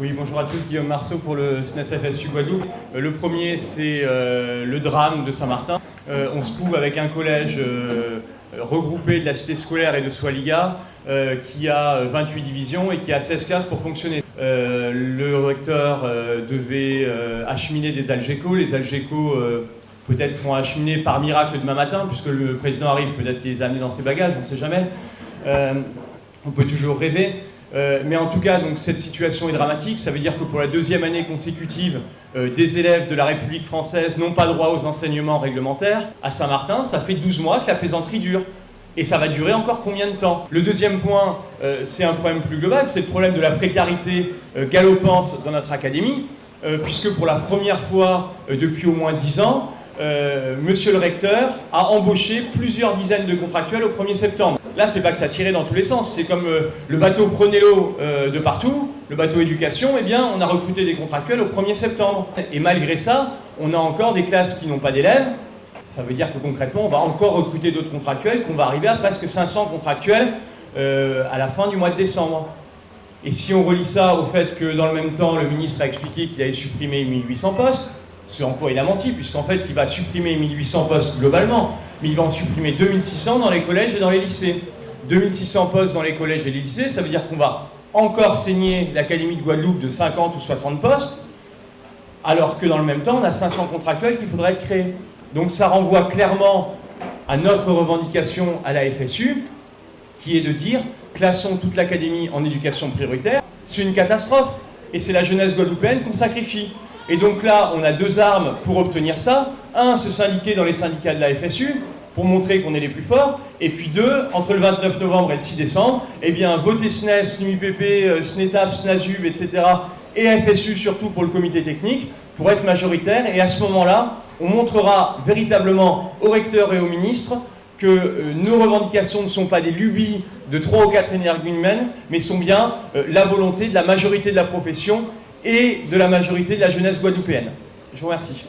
Oui, bonjour à tous, Guillaume Marceau pour le SNES FSU Guadeloupe. Euh, le premier, c'est euh, le drame de Saint-Martin. Euh, on se trouve avec un collège regroupé de la cité scolaire et de Swaliga qui a 28 divisions et qui a 16 classes pour fonctionner. le recteur devait acheminer des Algeco. Les Algeco peut-être seront acheminés par miracle demain matin, puisque le président arrive, peut-être les amener dans ses bagages, on ne sait jamais. on peut toujours rêver. Euh, mais en tout cas, donc, cette situation est dramatique. Ça veut dire que pour la deuxième année consécutive, euh, des élèves de la République française n'ont pas droit aux enseignements réglementaires. À Saint-Martin, ça fait 12 mois que la plaisanterie dure. Et ça va durer encore combien de temps? Le deuxième point, euh, c'est un problème plus global, c'est le problème de la précarité galopante dans notre académie, puisque pour la première fois depuis au moins 10 ans, Monsieur le recteur a embauché plusieurs dizaines de contractuels au 1er septembre. Là, c'est pas que ça tirait dans tous les sens. C'est comme euh, le bateau prenez l'eau euh, de partout, le bateau éducation, eh bien, on a recruté des contractuels au 1er septembre. Et malgré ça, on a encore des classes qui n'ont pas d'élèves. Ça veut dire que concrètement, on va encore recruter d'autres contractuels, qu'on va arriver à presque 500 contractuels euh, à la fin du mois de décembre. Et si on relie ça au fait que dans le même temps, le ministre a expliqué qu'il allait supprimer 1800 postes, ce en quoi il a menti, puisqu'en fait, il va supprimer 1800 postes globalement mais il va en supprimer 2600 dans les collèges et dans les lycées. 2600 postes dans les collèges et les lycées, ça veut dire qu'on va encore saigner l'Académie de Guadeloupe de 50 ou 60 postes, alors que dans le même temps, on a 500 contractuels qu'il faudrait créer. Donc ça renvoie clairement à notre revendication à la FSU, qui est de dire classons toute l'Académie en éducation prioritaire. C'est une catastrophe, et c'est la jeunesse guadeloupéenne qu'on sacrifie. Et donc là, on a deux armes pour obtenir ça. Un, se syndiquer dans les syndicats de la FSU pour montrer qu'on est les plus forts. Et puis deux, entre le 29 novembre et le 6 décembre, eh bien, voter SNES, SNUIPP, euh, SNETAP, SNASUB, etc. et FSU surtout pour le comité technique pour être majoritaire. Et à ce moment-là, on montrera véritablement aux recteurs et aux ministres que euh, nos revendications ne sont pas des lubies de trois ou quatre énergumènes, mais sont bien euh, la volonté de la majorité de la profession et de la majorité de la jeunesse guadeloupéenne. Je vous remercie.